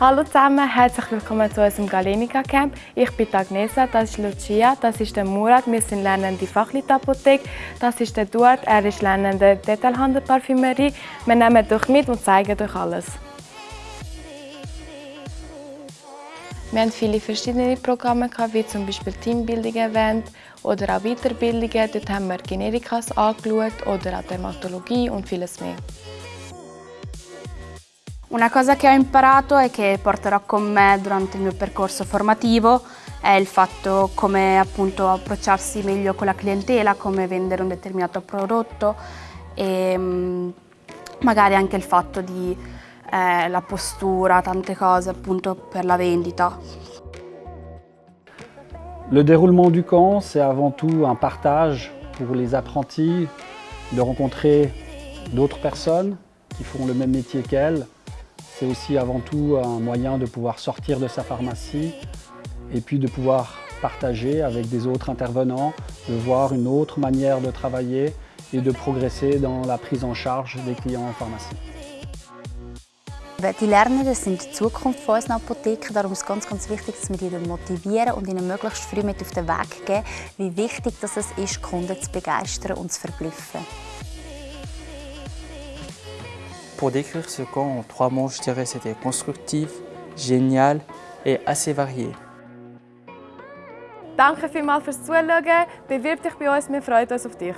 Hallo zusammen, herzlich willkommen zu unserem Galenica Camp. Ich bin Agnesa, das ist Lucia, das ist der Murat, wir sind lernende Fachleutapothek. Das ist der Duart, er ist lernende Detailhandel-Parfümerie. Wir nehmen euch mit und zeigen euch alles. Wir haben viele verschiedene Programme, wie zum Beispiel Teambuilding-Event oder auch Weiterbildungen. Dort haben wir Generikas angeschaut oder auch Dermatologie und vieles mehr. Una cosa che ho imparato e che porterò con me durante il mio percorso formativo è il fatto come appunto approcciarsi meglio con la clientela, come vendere un determinato prodotto e mm, magari anche il fatto di eh, la postura, tante cose appunto per la vendita. Le déroulement du camp, c'est avant tout un partage pour les apprentis, de rencontrer d'autres personnes qui font le même métier qu'elles, C'est aussi avant tout un moyen de pouvoir sortir de sa pharmacie et puis de pouvoir partager avec des autres intervenants, de voir une autre manière de travailler et de progresser dans la prise en charge des clients en pharmacie. Die Lernenden sind die Zukunft von unseren Apotheken, darum ist es ganz, ganz wichtig, dass wir sie motivieren und ihnen möglichst früh mit auf den Weg geben, wie wichtig es ist, Kunden zu begeistern und zu verblüffen. Pour décrire ce camp en trois mots, je dirais c'était constructif, génial et assez varié. Danke vielmals fürs Zuschauen. Bewirb dich bei uns, wir freuen uns auf dich.